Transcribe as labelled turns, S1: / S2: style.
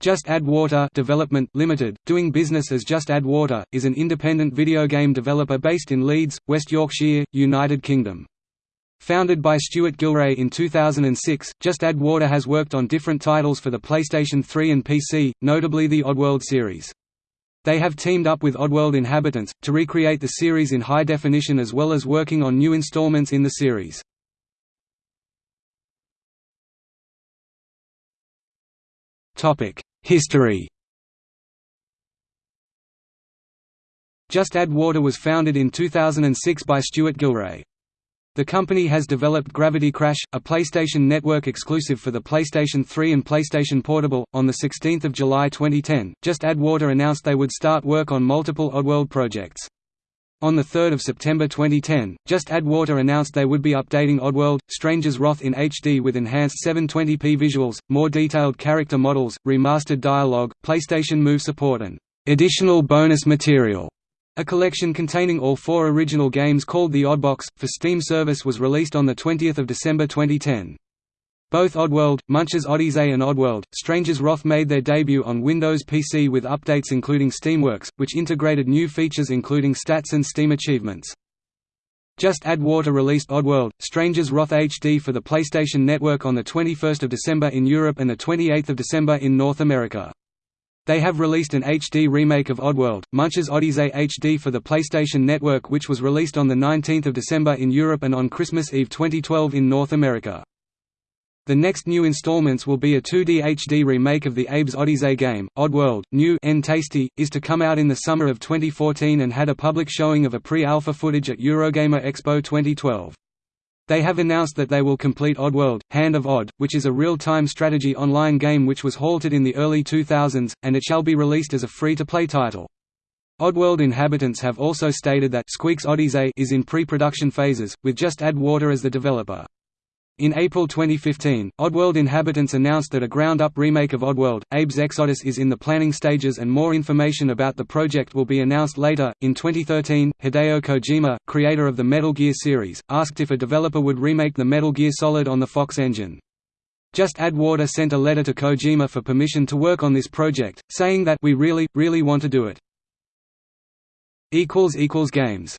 S1: Just Add Water Development Limited, doing business as Just Add Water, is an independent video game developer based in Leeds, West Yorkshire, United Kingdom. Founded by Stuart Gilray in 2006, Just Add Water has worked on different titles for the PlayStation 3 and PC, notably the Oddworld series. They have teamed up with Oddworld Inhabitants, to recreate the series in high definition as well as working on new installments in the series. History Just Add Water was founded in 2006 by Stuart Gilray. The company has developed Gravity Crash, a PlayStation Network exclusive for the PlayStation 3 and PlayStation Portable. On 16 July 2010, Just Add Water announced they would start work on multiple Oddworld projects. On 3 September 2010, Just Add Water announced they would be updating Oddworld, Stranger's Wrath in HD with enhanced 720p visuals, more detailed character models, remastered dialogue, PlayStation Move support and additional bonus material. A collection containing all four original games called the Oddbox, for Steam service was released on 20 December 2010. Both Oddworld, Munch's Odyssey and Oddworld, Stranger's Wrath made their debut on Windows PC with updates including Steamworks, which integrated new features including stats and Steam achievements. Just Add Water released Oddworld, Stranger's Wrath HD for the PlayStation Network on 21 December in Europe and 28 December in North America. They have released an HD remake of Oddworld, Munch's Odyssey HD for the PlayStation Network which was released on 19 December in Europe and on Christmas Eve 2012 in North America. The next new installments will be a 2D HD remake of the Abe's Odyssey game, Oddworld, New and Tasty, is to come out in the summer of 2014 and had a public showing of a pre-alpha footage at Eurogamer Expo 2012. They have announced that they will complete Oddworld, Hand of Odd, which is a real-time strategy online game which was halted in the early 2000s, and it shall be released as a free-to-play title. Oddworld inhabitants have also stated that Squeak's Odyssey is in pre-production phases, with Just Add Water as the developer. In April 2015, Oddworld inhabitants announced that a ground-up remake of Oddworld, Abe's Exoddus is in the planning stages and more information about the project will be announced later. In 2013, Hideo Kojima, creator of the Metal Gear series, asked if a developer would remake the Metal Gear Solid on the Fox engine. Just Add Water sent a letter to Kojima for permission to work on this project, saying that we really, really want to do it. Games